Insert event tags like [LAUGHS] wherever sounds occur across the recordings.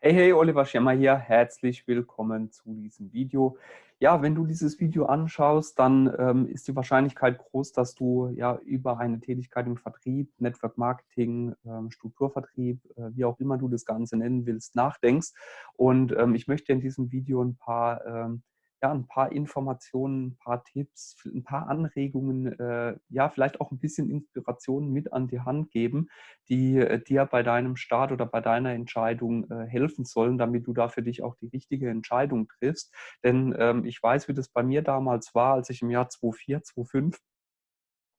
Hey, hey, Oliver Schirmer hier. Herzlich willkommen zu diesem Video. Ja, wenn du dieses Video anschaust, dann ähm, ist die Wahrscheinlichkeit groß, dass du ja über eine Tätigkeit im Vertrieb, Network Marketing, ähm, Strukturvertrieb, äh, wie auch immer du das Ganze nennen willst, nachdenkst. Und ähm, ich möchte in diesem Video ein paar ähm, ja, ein paar Informationen, ein paar Tipps, ein paar Anregungen, äh, ja, vielleicht auch ein bisschen Inspiration mit an die Hand geben, die äh, dir bei deinem Start oder bei deiner Entscheidung äh, helfen sollen, damit du da für dich auch die richtige Entscheidung triffst. Denn ähm, ich weiß, wie das bei mir damals war, als ich im Jahr 2004, 2005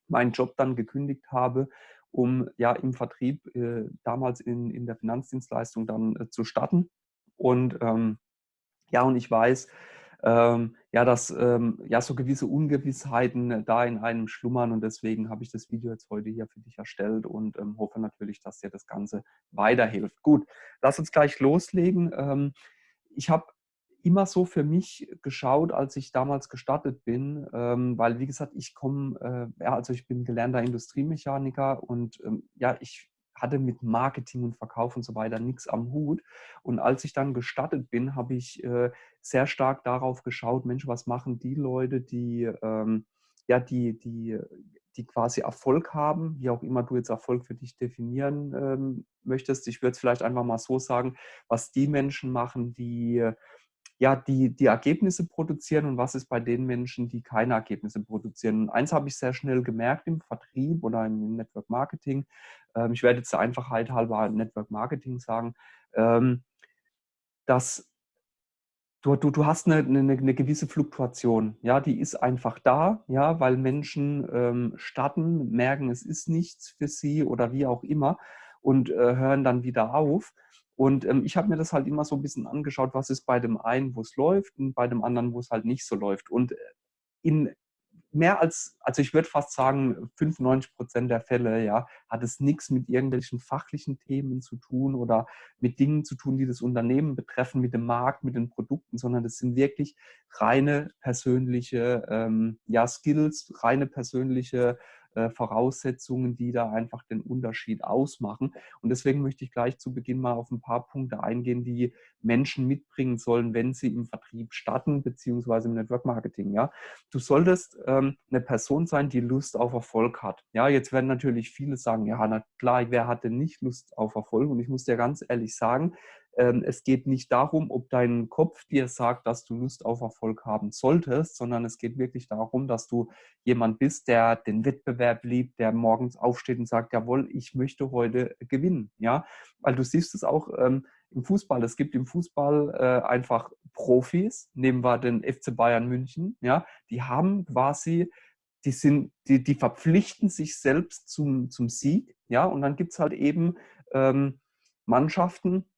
meinen Job dann gekündigt habe, um ja im Vertrieb äh, damals in, in der Finanzdienstleistung dann äh, zu starten. Und ähm, ja, und ich weiß, ähm, ja, dass ähm, ja so gewisse Ungewissheiten äh, da in einem schlummern und deswegen habe ich das Video jetzt heute hier für dich erstellt und ähm, hoffe natürlich, dass dir das Ganze weiterhilft. Gut, lass uns gleich loslegen. Ähm, ich habe immer so für mich geschaut, als ich damals gestartet bin, ähm, weil wie gesagt, ich komme, äh, ja, also ich bin gelernter Industriemechaniker und ähm, ja, ich hatte mit Marketing und Verkauf und so weiter nichts am Hut. Und als ich dann gestartet bin, habe ich äh, sehr stark darauf geschaut, Mensch, was machen die Leute, die, ähm, ja, die, die, die quasi Erfolg haben, wie auch immer du jetzt Erfolg für dich definieren ähm, möchtest. Ich würde es vielleicht einfach mal so sagen, was die Menschen machen, die ja, die, die Ergebnisse produzieren und was ist bei den Menschen, die keine Ergebnisse produzieren. Und eins habe ich sehr schnell gemerkt im Vertrieb oder im Network Marketing. Ähm, ich werde jetzt der Einfachheit halber Network Marketing sagen, ähm, dass du, du, du hast eine, eine, eine, gewisse Fluktuation. Ja, die ist einfach da, ja, weil Menschen ähm, starten, merken, es ist nichts für sie oder wie auch immer und äh, hören dann wieder auf. Und ähm, ich habe mir das halt immer so ein bisschen angeschaut, was ist bei dem einen, wo es läuft und bei dem anderen, wo es halt nicht so läuft. Und äh, in mehr als, also ich würde fast sagen, 95 Prozent der Fälle, ja, hat es nichts mit irgendwelchen fachlichen Themen zu tun oder mit Dingen zu tun, die das Unternehmen betreffen, mit dem Markt, mit den Produkten, sondern das sind wirklich reine persönliche ähm, ja, Skills, reine persönliche äh, Voraussetzungen, die da einfach den Unterschied ausmachen. Und deswegen möchte ich gleich zu Beginn mal auf ein paar Punkte eingehen, die Menschen mitbringen sollen, wenn sie im Vertrieb starten, beziehungsweise im Network Marketing. Ja? Du solltest ähm, eine Person sein, die Lust auf Erfolg hat. Ja, jetzt werden natürlich viele sagen, ja, na klar, wer hatte nicht Lust auf Erfolg? Und ich muss dir ganz ehrlich sagen, es geht nicht darum, ob dein Kopf dir sagt, dass du Lust auf Erfolg haben solltest, sondern es geht wirklich darum, dass du jemand bist, der den Wettbewerb liebt, der morgens aufsteht und sagt, jawohl, ich möchte heute gewinnen. Ja, weil du siehst es auch ähm, im Fußball. Es gibt im Fußball äh, einfach Profis, nehmen wir den FC Bayern München, ja, die haben quasi die, sind, die, die verpflichten sich selbst zum, zum Sieg, ja, und dann gibt es halt eben ähm, Mannschaften,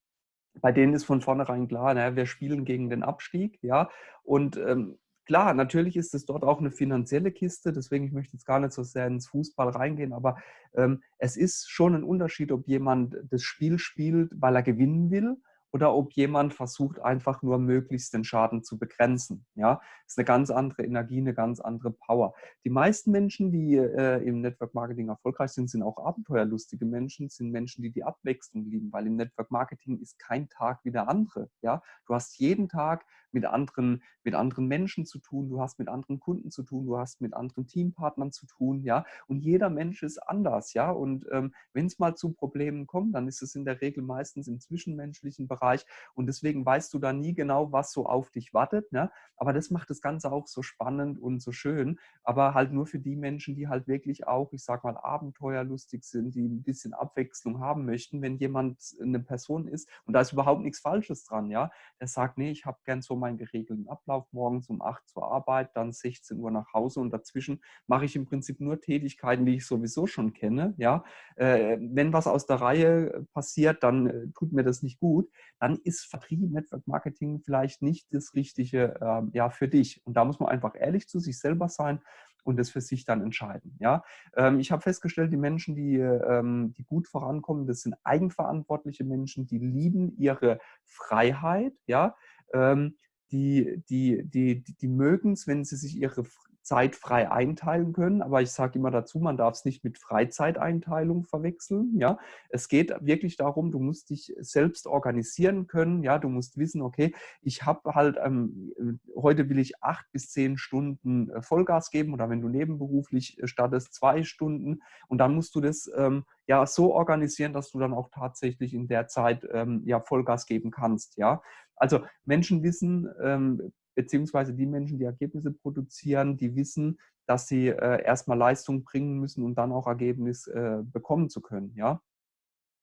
bei denen ist von vornherein klar, naja, wir spielen gegen den Abstieg, ja. Und ähm, klar, natürlich ist es dort auch eine finanzielle Kiste, deswegen ich möchte jetzt gar nicht so sehr ins Fußball reingehen, aber ähm, es ist schon ein Unterschied, ob jemand das Spiel spielt, weil er gewinnen will oder ob jemand versucht, einfach nur möglichst den Schaden zu begrenzen. Ja, ist eine ganz andere Energie, eine ganz andere Power. Die meisten Menschen, die äh, im Network Marketing erfolgreich sind, sind auch abenteuerlustige Menschen, sind Menschen, die die Abwechslung lieben, weil im Network Marketing ist kein Tag wie der andere. Ja, du hast jeden Tag mit anderen, mit anderen Menschen zu tun, du hast mit anderen Kunden zu tun, du hast mit anderen Teampartnern zu tun, ja, und jeder Mensch ist anders, ja, und ähm, wenn es mal zu Problemen kommt, dann ist es in der Regel meistens im zwischenmenschlichen Bereich und deswegen weißt du da nie genau, was so auf dich wartet. Ne? Aber das macht das Ganze auch so spannend und so schön. Aber halt nur für die Menschen, die halt wirklich auch, ich sag mal, abenteuerlustig sind, die ein bisschen Abwechslung haben möchten. Wenn jemand eine Person ist und da ist überhaupt nichts Falsches dran, ja, der sagt, nee, ich habe gern so meinen geregelten Ablauf morgens um 8 zur Arbeit, dann 16 Uhr nach Hause und dazwischen mache ich im Prinzip nur Tätigkeiten, die ich sowieso schon kenne. Ja, äh, wenn was aus der Reihe passiert, dann äh, tut mir das nicht gut dann ist Vertrieb, Network Marketing vielleicht nicht das Richtige äh, ja, für dich. Und da muss man einfach ehrlich zu sich selber sein und das für sich dann entscheiden. Ja? Ähm, ich habe festgestellt, die Menschen, die, ähm, die gut vorankommen, das sind eigenverantwortliche Menschen, die lieben ihre Freiheit, ja, ähm, die, die, die, die, mögen es, wenn sie sich ihre Zeit frei einteilen können. Aber ich sage immer dazu, man darf es nicht mit Freizeiteinteilung verwechseln. Ja, es geht wirklich darum, du musst dich selbst organisieren können. Ja, du musst wissen, okay, ich habe halt ähm, heute will ich acht bis zehn Stunden äh, Vollgas geben oder wenn du nebenberuflich äh, startest, zwei Stunden und dann musst du das ähm, ja so organisieren, dass du dann auch tatsächlich in der Zeit ähm, ja Vollgas geben kannst. Ja, also Menschen wissen, ähm, beziehungsweise die Menschen, die Ergebnisse produzieren, die wissen, dass sie äh, erstmal Leistung bringen müssen und dann auch Ergebnis äh, bekommen zu können. Ja?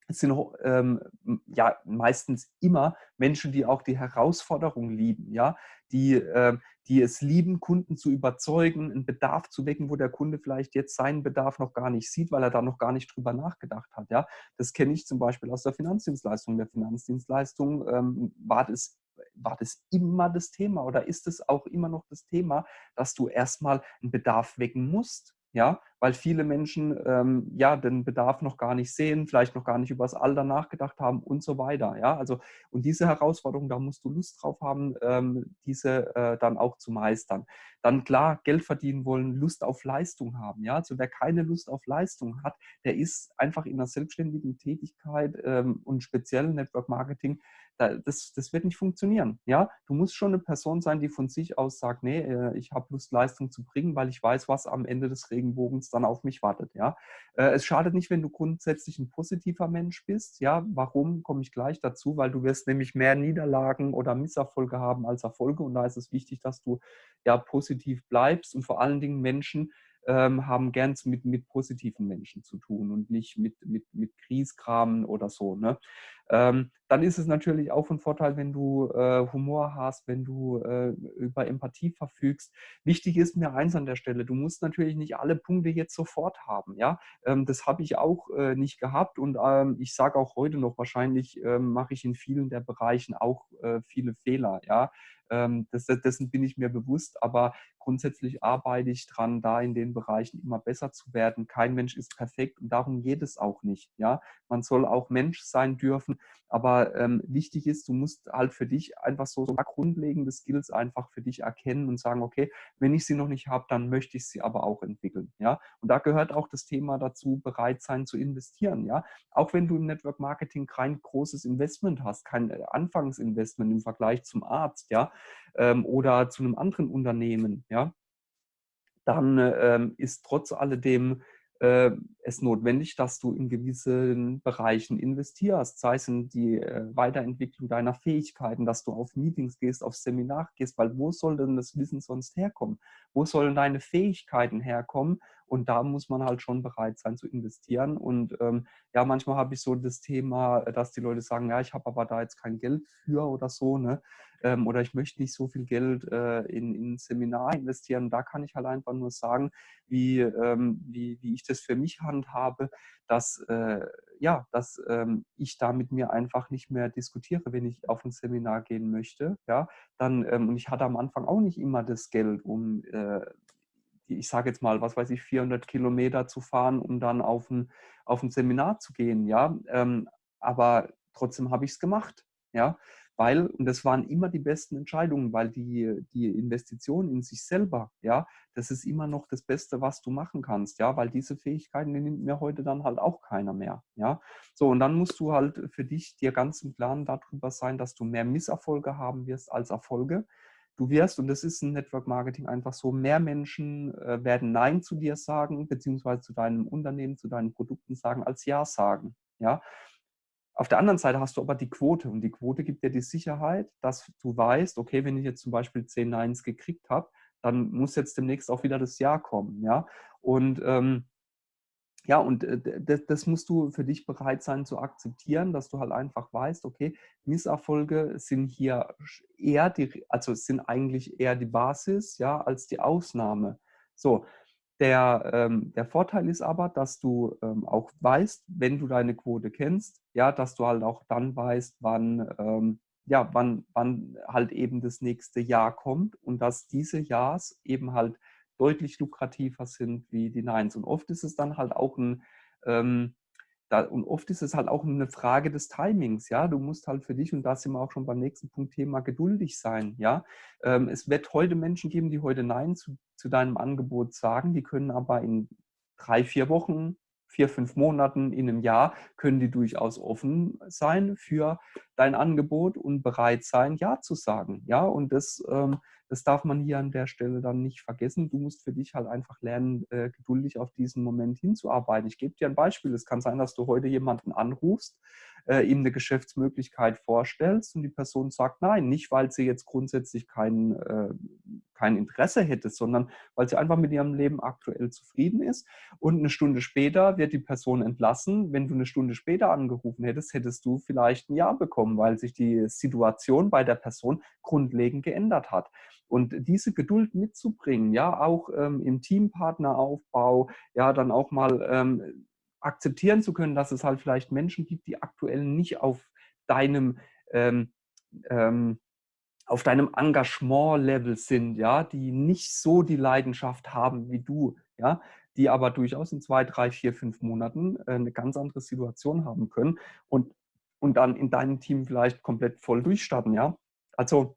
Es sind ähm, ja meistens immer Menschen, die auch die Herausforderung lieben, ja, die, äh, die es lieben, Kunden zu überzeugen, einen Bedarf zu wecken, wo der Kunde vielleicht jetzt seinen Bedarf noch gar nicht sieht, weil er da noch gar nicht drüber nachgedacht hat. Ja, das kenne ich zum Beispiel aus der Finanzdienstleistung. Der Finanzdienstleistung ähm, war das war das immer das Thema oder ist es auch immer noch das Thema, dass du erstmal einen Bedarf wecken musst? Ja, weil viele Menschen ähm, ja den Bedarf noch gar nicht sehen, vielleicht noch gar nicht über das Alter nachgedacht haben und so weiter. Ja, also und diese Herausforderung, da musst du Lust drauf haben, ähm, diese äh, dann auch zu meistern. Dann klar, Geld verdienen wollen, Lust auf Leistung haben. Ja, also wer keine Lust auf Leistung hat, der ist einfach in einer selbstständigen Tätigkeit ähm, und speziell Network Marketing das, das wird nicht funktionieren. Ja? Du musst schon eine Person sein, die von sich aus sagt, nee, äh, ich habe Lust, Leistung zu bringen, weil ich weiß, was am Ende des Regenbogens dann auf mich wartet. Ja? Äh, es schadet nicht, wenn du grundsätzlich ein positiver Mensch bist. Ja? Warum, komme ich gleich dazu, weil du wirst nämlich mehr Niederlagen oder Misserfolge haben als Erfolge und da ist es wichtig, dass du ja positiv bleibst und vor allen Dingen Menschen, ähm, haben gern mit, mit positiven Menschen zu tun und nicht mit, mit, mit Krieskramen oder so. Ne? Ähm, dann ist es natürlich auch ein Vorteil, wenn du äh, Humor hast, wenn du äh, über Empathie verfügst. Wichtig ist mir eins an der Stelle, du musst natürlich nicht alle Punkte jetzt sofort haben. Ja? Ähm, das habe ich auch äh, nicht gehabt und ähm, ich sage auch heute noch, wahrscheinlich ähm, mache ich in vielen der Bereichen auch äh, viele Fehler. Ja? Ähm, das, dessen bin ich mir bewusst, aber grundsätzlich arbeite ich dran, da in den Bereichen immer besser zu werden. Kein Mensch ist perfekt und darum geht es auch nicht. Ja, man soll auch Mensch sein dürfen, aber ähm, wichtig ist, du musst halt für dich einfach so, so grundlegende Skills einfach für dich erkennen und sagen, okay, wenn ich sie noch nicht habe, dann möchte ich sie aber auch entwickeln. Ja, und da gehört auch das Thema dazu, bereit sein zu investieren. Ja, auch wenn du im Network Marketing kein großes Investment hast, kein äh, Anfangsinvestment im Vergleich zum Arzt, ja, ähm, oder zu einem anderen Unternehmen, ja, dann ähm, ist trotz alledem äh, es notwendig, dass du in gewissen Bereichen investierst, sei es in die äh, Weiterentwicklung deiner Fähigkeiten, dass du auf Meetings gehst, auf Seminar gehst, weil wo soll denn das Wissen sonst herkommen? Wo sollen deine Fähigkeiten herkommen? Und da muss man halt schon bereit sein zu investieren. Und ähm, ja, manchmal habe ich so das Thema, dass die Leute sagen, ja, ich habe aber da jetzt kein Geld für oder so, ne? Ähm, oder ich möchte nicht so viel Geld äh, in, in ein Seminar investieren. Da kann ich halt einfach nur sagen, wie, ähm, wie, wie ich das für mich handhabe, dass, äh, ja, dass ähm, ich da mit mir einfach nicht mehr diskutiere, wenn ich auf ein Seminar gehen möchte. Ja, dann, ähm, und ich hatte am Anfang auch nicht immer das Geld, um äh, ich sage jetzt mal, was weiß ich, 400 Kilometer zu fahren, um dann auf ein, auf ein Seminar zu gehen, ja. Ähm, aber trotzdem habe ich es gemacht, ja weil, und das waren immer die besten Entscheidungen, weil die, die Investition in sich selber, ja, das ist immer noch das Beste, was du machen kannst, ja, weil diese Fähigkeiten, die nimmt mir heute dann halt auch keiner mehr, ja. So, und dann musst du halt für dich dir ganz im Klaren darüber sein, dass du mehr Misserfolge haben wirst als Erfolge. Du wirst, und das ist ein Network Marketing einfach so, mehr Menschen äh, werden Nein zu dir sagen, beziehungsweise zu deinem Unternehmen, zu deinen Produkten sagen, als Ja sagen. Ja, auf der anderen Seite hast du aber die Quote und die Quote gibt dir die Sicherheit, dass du weißt, okay, wenn ich jetzt zum Beispiel 10 Neins gekriegt habe, dann muss jetzt demnächst auch wieder das Ja kommen. Ja? Und ähm, ja, und äh, das, das, musst du für dich bereit sein zu akzeptieren, dass du halt einfach weißt, okay, Misserfolge sind hier eher die, also sind eigentlich eher die Basis, ja, als die Ausnahme. So, der, ähm, der Vorteil ist aber, dass du ähm, auch weißt, wenn du deine Quote kennst, ja, dass du halt auch dann weißt, wann, ähm, ja, wann, wann halt eben das nächste Jahr kommt und dass diese Jahrs eben halt deutlich lukrativer sind wie die Neins. Und oft ist es dann halt auch ein, ähm, da, und oft ist es halt auch eine Frage des Timings, ja. Du musst halt für dich, und da sind wir auch schon beim nächsten Punkt Thema, geduldig sein, ja. Ähm, es wird heute Menschen geben, die heute Nein zu, zu deinem Angebot sagen, die können aber in drei, vier Wochen, vier, fünf Monaten, in einem Jahr, können die durchaus offen sein für dein Angebot und bereit sein, Ja zu sagen. Ja, und das, ähm, das darf man hier an der Stelle dann nicht vergessen. Du musst für dich halt einfach lernen, äh, geduldig auf diesen Moment hinzuarbeiten. Ich gebe dir ein Beispiel. Es kann sein, dass du heute jemanden anrufst, äh, ihm eine Geschäftsmöglichkeit vorstellst und die Person sagt nein, nicht weil sie jetzt grundsätzlich kein, äh, kein Interesse hätte, sondern weil sie einfach mit ihrem Leben aktuell zufrieden ist. Und eine Stunde später wird die Person entlassen. Wenn du eine Stunde später angerufen hättest, hättest du vielleicht ein Ja bekommen, weil sich die Situation bei der Person grundlegend geändert hat. Und diese Geduld mitzubringen, ja, auch ähm, im Teampartneraufbau, ja, dann auch mal ähm, akzeptieren zu können, dass es halt vielleicht Menschen gibt, die aktuell nicht auf deinem ähm, ähm, auf deinem Engagement-Level sind, ja, die nicht so die Leidenschaft haben wie du, ja, die aber durchaus in zwei, drei, vier, fünf Monaten äh, eine ganz andere Situation haben können und, und dann in deinem Team vielleicht komplett voll durchstarten, ja. Also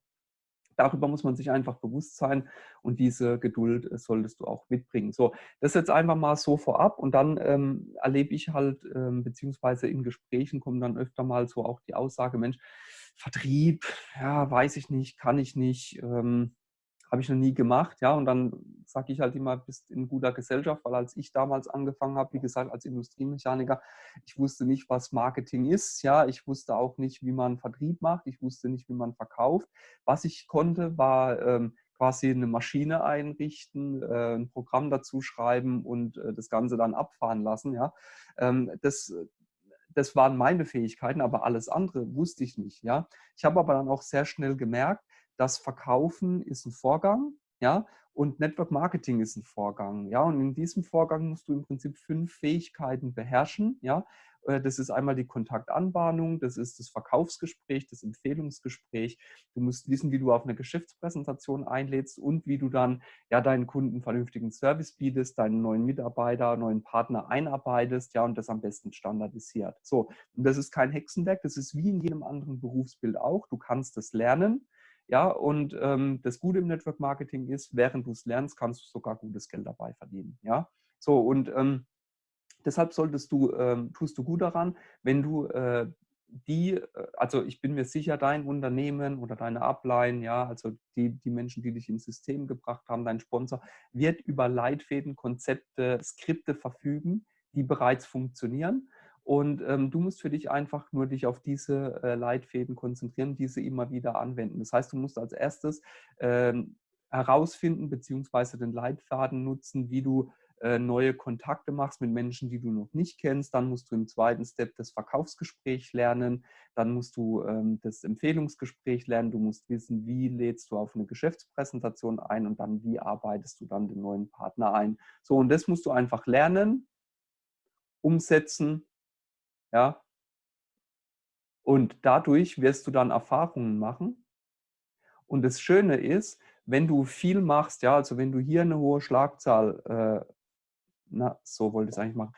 darüber muss man sich einfach bewusst sein und diese Geduld äh, solltest du auch mitbringen. So, das jetzt einfach mal so vorab und dann ähm, erlebe ich halt, ähm, beziehungsweise in Gesprächen kommen dann öfter mal so auch die Aussage, Mensch, Vertrieb, ja, weiß ich nicht, kann ich nicht, ähm, habe ich noch nie gemacht, ja, und dann sage ich halt immer, bist in guter Gesellschaft, weil als ich damals angefangen habe, wie gesagt, als Industriemechaniker, ich wusste nicht, was Marketing ist, ja, ich wusste auch nicht, wie man Vertrieb macht, ich wusste nicht, wie man verkauft. Was ich konnte, war ähm, quasi eine Maschine einrichten, äh, ein Programm dazu schreiben und äh, das Ganze dann abfahren lassen, ja. Ähm, das, das waren meine Fähigkeiten, aber alles andere wusste ich nicht, ja. Ich habe aber dann auch sehr schnell gemerkt, das Verkaufen ist ein Vorgang, ja, und Network Marketing ist ein Vorgang, ja, und in diesem Vorgang musst du im Prinzip fünf Fähigkeiten beherrschen, ja. Äh, das ist einmal die Kontaktanbahnung, das ist das Verkaufsgespräch, das Empfehlungsgespräch. Du musst wissen, wie du auf eine Geschäftspräsentation einlädst und wie du dann ja deinen Kunden vernünftigen Service bietest, deinen neuen Mitarbeiter, neuen Partner einarbeitest, ja, und das am besten standardisiert. So, und das ist kein Hexenwerk, das ist wie in jedem anderen Berufsbild auch. Du kannst es lernen. Ja, und ähm, das Gute im Network Marketing ist, während du es lernst, kannst du sogar gutes Geld dabei verdienen. Ja, so und ähm, deshalb solltest du, ähm, tust du gut daran, wenn du äh, die, äh, also ich bin mir sicher, dein Unternehmen oder deine Upline, ja, also die, die Menschen, die dich ins System gebracht haben, dein Sponsor, wird über Leitfäden, Konzepte, Skripte verfügen, die bereits funktionieren. Und ähm, du musst für dich einfach nur dich auf diese äh, Leitfäden konzentrieren, diese immer wieder anwenden. Das heißt, du musst als erstes ähm, herausfinden bzw. den Leitfaden nutzen, wie du äh, neue Kontakte machst mit Menschen, die du noch nicht kennst. Dann musst du im zweiten Step das Verkaufsgespräch lernen. Dann musst du ähm, das Empfehlungsgespräch lernen. Du musst wissen, wie lädst du auf eine Geschäftspräsentation ein und dann, wie arbeitest du dann den neuen Partner ein. So, und das musst du einfach lernen, umsetzen ja. Und dadurch wirst du dann Erfahrungen machen. Und das Schöne ist, wenn du viel machst, ja, also wenn du hier eine hohe Schlagzahl, äh, na, so wollte ich es eigentlich machen,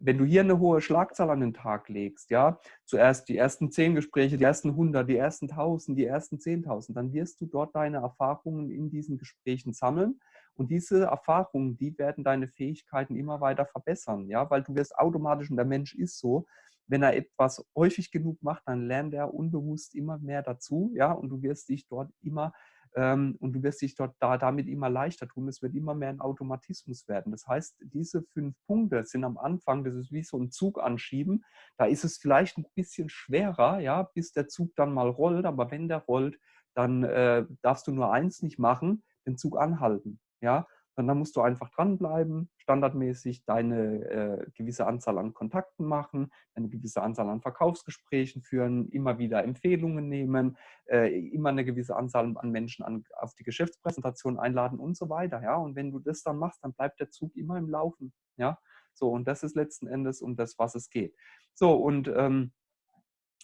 wenn du hier eine hohe Schlagzahl an den Tag legst, ja, zuerst die ersten zehn Gespräche, die ersten 100, die ersten 1000, die ersten 10.000, dann wirst du dort deine Erfahrungen in diesen Gesprächen sammeln und diese Erfahrungen, die werden deine Fähigkeiten immer weiter verbessern, ja, weil du wirst automatisch, und der Mensch ist so, wenn er etwas häufig genug macht, dann lernt er unbewusst immer mehr dazu, ja, und du wirst dich dort immer ähm, und du wirst dich dort da, damit immer leichter tun. Es wird immer mehr ein Automatismus werden. Das heißt, diese fünf Punkte sind am Anfang, das ist wie so ein Zug anschieben. Da ist es vielleicht ein bisschen schwerer, ja, bis der Zug dann mal rollt. Aber wenn der rollt, dann äh, darfst du nur eins nicht machen, den Zug anhalten. Ja, und dann musst du einfach dranbleiben, standardmäßig deine äh, gewisse Anzahl an Kontakten machen, eine gewisse Anzahl an Verkaufsgesprächen führen, immer wieder Empfehlungen nehmen, äh, immer eine gewisse Anzahl an Menschen an, auf die Geschäftspräsentation einladen und so weiter. Ja? Und wenn du das dann machst, dann bleibt der Zug immer im Laufen. Ja? So, und das ist letzten Endes um das, was es geht. So, und ähm,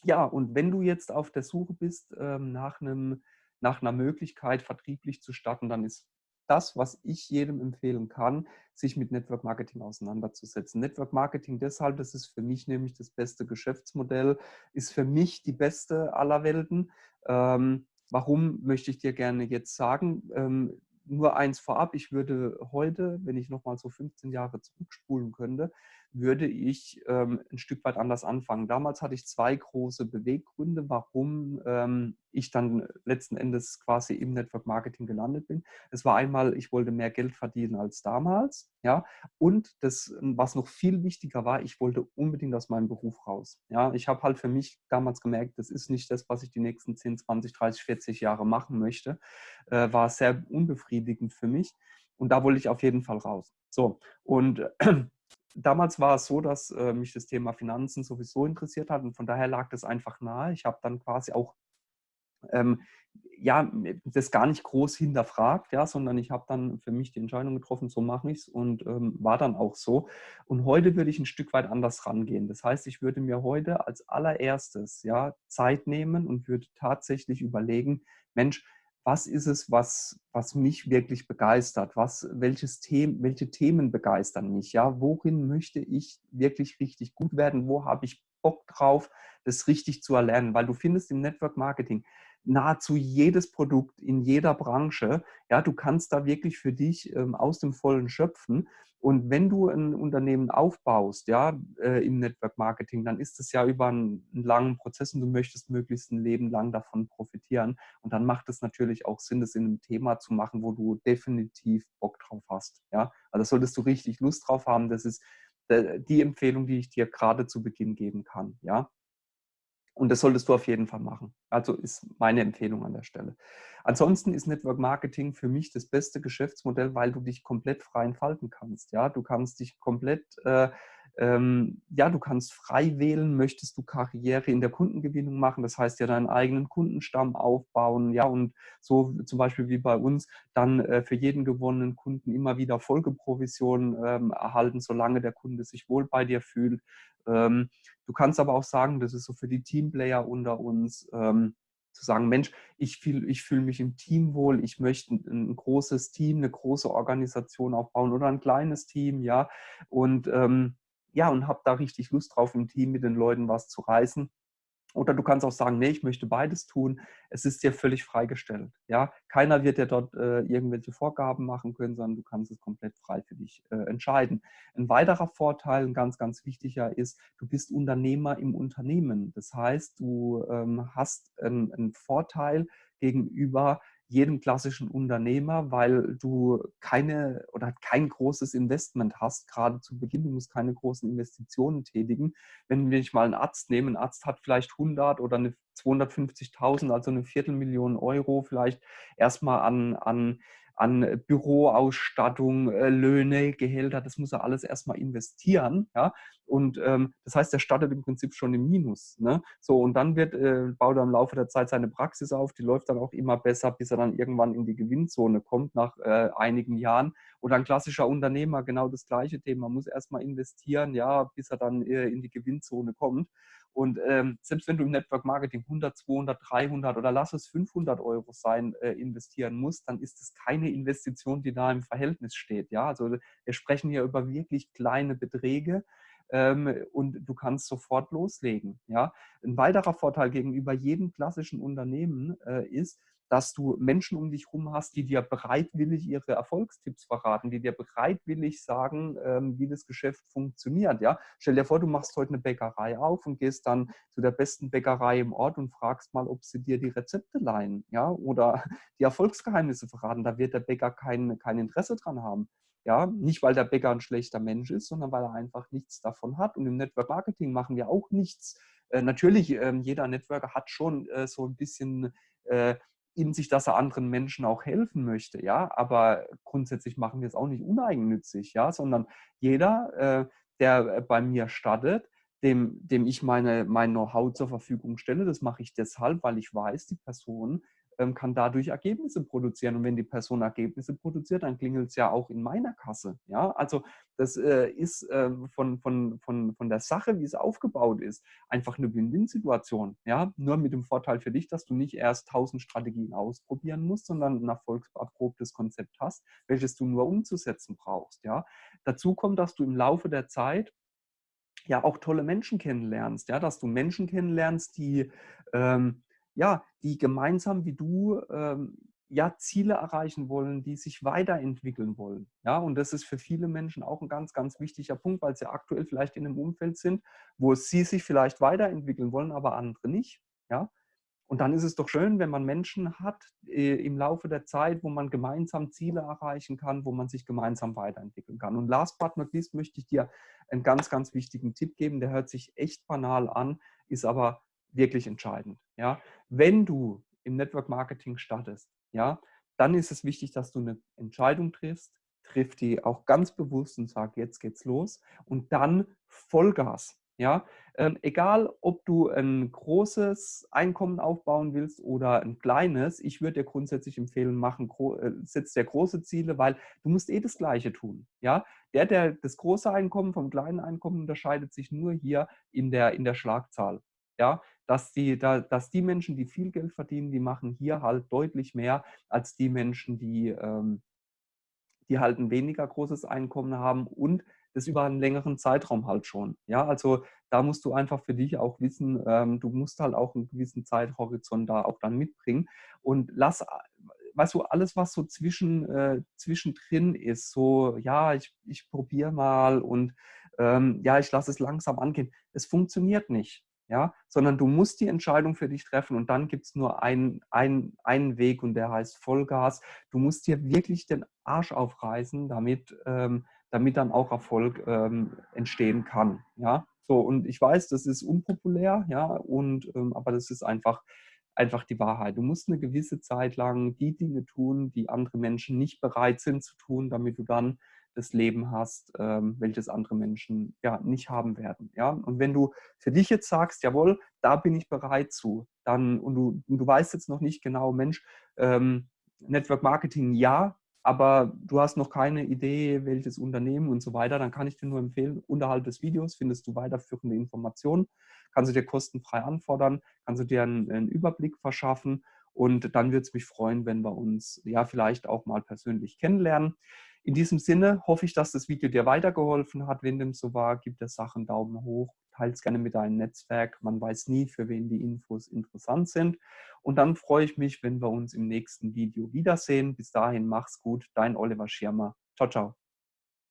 ja, und wenn du jetzt auf der Suche bist ähm, nach einem nach einer Möglichkeit, vertrieblich zu starten, dann ist das, was ich jedem empfehlen kann, sich mit Network Marketing auseinanderzusetzen. Network Marketing deshalb, das ist für mich nämlich das beste Geschäftsmodell, ist für mich die beste aller Welten. Ähm, warum möchte ich dir gerne jetzt sagen? Ähm, nur eins vorab, ich würde heute, wenn ich nochmal so 15 Jahre zurückspulen könnte, würde ich ähm, ein Stück weit anders anfangen. Damals hatte ich zwei große Beweggründe, warum ähm, ich dann letzten Endes quasi im Network Marketing gelandet bin. Es war einmal, ich wollte mehr Geld verdienen als damals, ja, und das, was noch viel wichtiger war, ich wollte unbedingt aus meinem Beruf raus. Ja, ich habe halt für mich damals gemerkt, das ist nicht das, was ich die nächsten 10, 20, 30, 40 Jahre machen möchte. Äh, war sehr unbefriedigend für mich und da wollte ich auf jeden Fall raus. So, und damals war es so, dass äh, mich das Thema Finanzen sowieso interessiert hat und von daher lag das einfach nahe. Ich habe dann quasi auch ähm, ja, das gar nicht groß hinterfragt, ja, sondern ich habe dann für mich die Entscheidung getroffen, so mache ich es und ähm, war dann auch so. Und heute würde ich ein Stück weit anders rangehen. Das heißt, ich würde mir heute als allererstes ja, Zeit nehmen und würde tatsächlich überlegen, Mensch, was ist es, was, was mich wirklich begeistert? Was, welches Them welche Themen begeistern mich? Ja, worin möchte ich wirklich richtig gut werden? Wo habe ich Bock drauf, das richtig zu erlernen? Weil du findest im Network Marketing nahezu jedes Produkt in jeder Branche. Ja, du kannst da wirklich für dich ähm, aus dem Vollen schöpfen. Und wenn du ein Unternehmen aufbaust, ja, äh, im Network Marketing, dann ist es ja über einen, einen, langen Prozess und du möchtest möglichst ein Leben lang davon profitieren. Und dann macht es natürlich auch Sinn, das in einem Thema zu machen, wo du definitiv Bock drauf hast. Ja, also solltest du richtig Lust drauf haben. Das ist äh, die Empfehlung, die ich dir gerade zu Beginn geben kann. Ja, und das solltest du auf jeden Fall machen. Also ist meine Empfehlung an der Stelle. Ansonsten ist Network Marketing für mich das beste Geschäftsmodell, weil du dich komplett frei entfalten kannst. Ja, du kannst dich komplett äh, ähm, ja, du kannst frei wählen, möchtest du Karriere in der Kundengewinnung machen, das heißt ja deinen eigenen Kundenstamm aufbauen, ja, und so zum Beispiel wie bei uns, dann äh, für jeden gewonnenen Kunden immer wieder Folgeprovisionen ähm, erhalten, solange der Kunde sich wohl bei dir fühlt. Ähm, du kannst aber auch sagen, das ist so für die Teamplayer unter uns, ähm, zu sagen, Mensch, ich fühle ich fühl mich im Team wohl, ich möchte ein, ein, großes Team, eine große Organisation aufbauen oder ein kleines Team, ja. Und ähm, ja, und habe da richtig Lust drauf, im Team mit den Leuten was zu reißen. Oder du kannst auch sagen, nee, ich möchte beides tun. Es ist dir völlig freigestellt. Ja? Keiner wird dir dort äh, irgendwelche Vorgaben machen können, sondern du kannst es komplett frei für dich äh, entscheiden. Ein weiterer Vorteil, ein ganz, ganz wichtiger ist, du bist Unternehmer im Unternehmen. Das heißt, du ähm, hast einen, einen Vorteil gegenüber jedem klassischen Unternehmer, weil du keine oder kein großes Investment hast, gerade zu Beginn. Du musst keine großen Investitionen tätigen. Wenn wir nicht mal einen Arzt nehmen, ein Arzt hat vielleicht 100 oder eine 250.000, also eine Viertelmillion Euro vielleicht erstmal an, an an Büroausstattung, äh, Löhne, Gehälter, das muss er alles erstmal investieren. Ja? Und ähm, das heißt, er startet im Prinzip schon im Minus. Ne? So, und dann wird, äh, baut er im Laufe der Zeit seine Praxis auf, die läuft dann auch immer besser, bis er dann irgendwann in die Gewinnzone kommt nach äh, einigen Jahren. Oder ein klassischer Unternehmer, genau das gleiche Thema, muss erstmal investieren, ja, bis er dann äh, in die Gewinnzone kommt. Und ähm, selbst wenn du im Network Marketing 100, 200, 300 oder lass es 500 Euro sein, äh, investieren musst, dann ist es keine Investition, die da im Verhältnis steht. Ja, also wir sprechen hier über wirklich kleine Beträge ähm, und du kannst sofort loslegen. Ja, ein weiterer Vorteil gegenüber jedem klassischen Unternehmen äh, ist, dass du Menschen um dich herum hast, die dir bereitwillig ihre Erfolgstipps verraten, die dir bereitwillig sagen, ähm, wie das Geschäft funktioniert. Ja? Stell dir vor, du machst heute eine Bäckerei auf und gehst dann zu der besten Bäckerei im Ort und fragst mal, ob sie dir die Rezepte leihen ja? oder [LAUGHS] die Erfolgsgeheimnisse verraten. Da wird der Bäcker kein, kein Interesse dran haben. Ja, nicht weil der Bäcker ein schlechter Mensch ist, sondern weil er einfach nichts davon hat. Und im Network Marketing machen wir auch nichts. Äh, natürlich, äh, jeder Networker hat schon äh, so ein bisschen äh, in sich, dass er anderen Menschen auch helfen möchte, ja, aber grundsätzlich machen wir es auch nicht uneigennützig, ja, sondern jeder, äh, der äh, bei mir startet, dem, dem ich meine, mein Know-how zur Verfügung stelle, das mache ich deshalb, weil ich weiß, die Person kann dadurch Ergebnisse produzieren. Und wenn die Person Ergebnisse produziert, dann klingelt es ja auch in meiner Kasse. Ja, also das äh, ist äh, von, von, von, von der Sache, wie es aufgebaut ist, einfach eine Win-Win-Situation. Ja, nur mit dem Vorteil für dich, dass du nicht erst tausend Strategien ausprobieren musst, sondern ein erfolgserprobtes Konzept hast, welches du nur umzusetzen brauchst. Ja, dazu kommt, dass du im Laufe der Zeit ja auch tolle Menschen kennenlernst, ja, dass du Menschen kennenlernst, die ähm, ja, die gemeinsam wie du ähm, ja, Ziele erreichen wollen, die sich weiterentwickeln wollen. Ja, und das ist für viele Menschen auch ein ganz, ganz wichtiger Punkt, weil sie aktuell vielleicht in einem Umfeld sind, wo sie sich vielleicht weiterentwickeln wollen, aber andere nicht. Ja, und dann ist es doch schön, wenn man Menschen hat äh, im Laufe der Zeit, wo man gemeinsam Ziele erreichen kann, wo man sich gemeinsam weiterentwickeln kann. Und last but not least möchte ich dir einen ganz, ganz wichtigen Tipp geben. Der hört sich echt banal an, ist aber wirklich entscheidend. Ja? Wenn du im Network Marketing startest, ja, dann ist es wichtig, dass du eine Entscheidung triffst, triff die auch ganz bewusst und sag, jetzt geht's los und dann Vollgas. Ja, ähm, egal, ob du ein großes Einkommen aufbauen willst oder ein kleines, ich würde dir grundsätzlich empfehlen, machen, äh, setz dir große Ziele, weil du musst eh das Gleiche tun. Ja, der, der das große Einkommen vom kleinen Einkommen unterscheidet sich nur hier in der, in der Schlagzahl. Ja, dass die, da, dass die Menschen, die viel Geld verdienen, die machen hier halt deutlich mehr als die Menschen, die, ähm, die halt ein weniger großes Einkommen haben und das über einen längeren Zeitraum halt schon. Ja, also da musst du einfach für dich auch wissen, ähm, du musst halt auch einen gewissen Zeithorizont da auch dann mitbringen und lass, weißt du, alles, was so zwischen, äh, zwischendrin ist, so, ja, ich, ich probiere mal und ähm, ja, ich lasse es langsam angehen, es funktioniert nicht ja, sondern du musst die Entscheidung für dich treffen und dann gibt es nur einen, einen, einen Weg und der heißt Vollgas. Du musst dir wirklich den Arsch aufreißen, damit, ähm, damit dann auch Erfolg ähm, entstehen kann. Ja, so und ich weiß, das ist unpopulär, ja, und ähm, aber das ist einfach einfach die Wahrheit. Du musst eine gewisse Zeit lang die Dinge tun, die andere Menschen nicht bereit sind zu tun, damit du dann das Leben hast, ähm, welches andere Menschen ja nicht haben werden. Ja? Und wenn du für dich jetzt sagst, jawohl, da bin ich bereit zu, dann und du, und du weißt jetzt noch nicht genau, Mensch, ähm, Network Marketing ja, aber du hast noch keine Idee, welches Unternehmen und so weiter, dann kann ich dir nur empfehlen, unterhalb des Videos findest du weiterführende Informationen, kannst du dir kostenfrei anfordern, kannst du dir einen, einen Überblick verschaffen und dann würde es mich freuen, wenn wir uns ja vielleicht auch mal persönlich kennenlernen. In diesem Sinne hoffe ich, dass das Video dir weitergeholfen hat. Wenn dem so war, gib der Sache einen Daumen hoch, teile es gerne mit deinem Netzwerk. Man weiß nie, für wen die Infos interessant sind. Und dann freue ich mich, wenn wir uns im nächsten Video wiedersehen. Bis dahin, mach's gut. Dein Oliver Schirmer. Ciao, ciao.